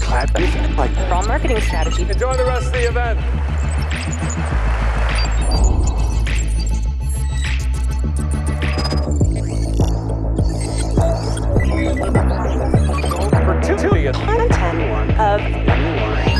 clap, give like strong marketing strategy. Enjoy the rest of the event. Opportunity of content of